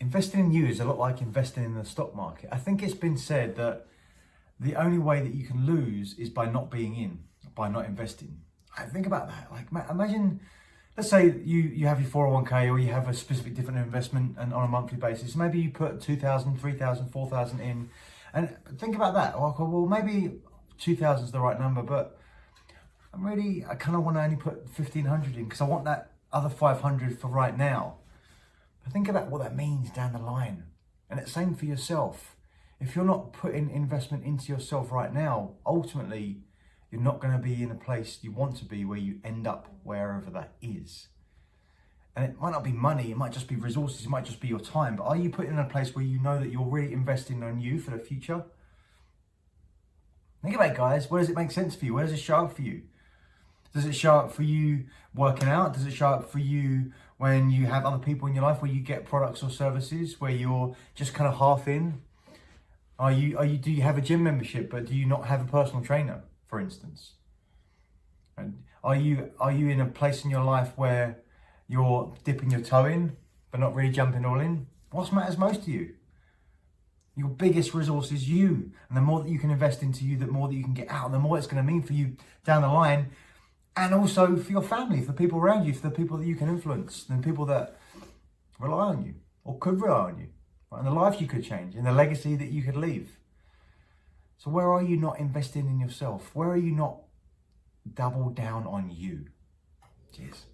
investing in you is a lot like investing in the stock market. I think it's been said that the only way that you can lose is by not being in, by not investing. I think about that. Like, imagine, let's say you, you have your 401k or you have a specific different investment and on a monthly basis. Maybe you put 2,000, 3,000, 4,000 in. And think about that. Like, Well, maybe 2,000 is the right number, but I'm really, I kind of want to only put 1,500 in because I want that other 500 for right now. Think about what that means down the line. And it's same for yourself. If you're not putting investment into yourself right now, ultimately, you're not going to be in a place you want to be where you end up wherever that is. And it might not be money, it might just be resources, it might just be your time. But are you putting in a place where you know that you're really investing on you for the future? Think about it, guys. Where does it make sense for you? Where does it show up for you? Does it show up for you working out? Does it show up for you when you have other people in your life where you get products or services where you're just kind of half in? Are you, are you, do you have a gym membership, but do you not have a personal trainer, for instance? And are you, are you in a place in your life where you're dipping your toe in, but not really jumping all in? What matters most to you? Your biggest resource is you. And the more that you can invest into you, the more that you can get out, the more it's going to mean for you down the line and also for your family, for the people around you, for the people that you can influence, and people that rely on you or could rely on you, right? and the life you could change, and the legacy that you could leave. So where are you not investing in yourself? Where are you not double down on you? Cheers.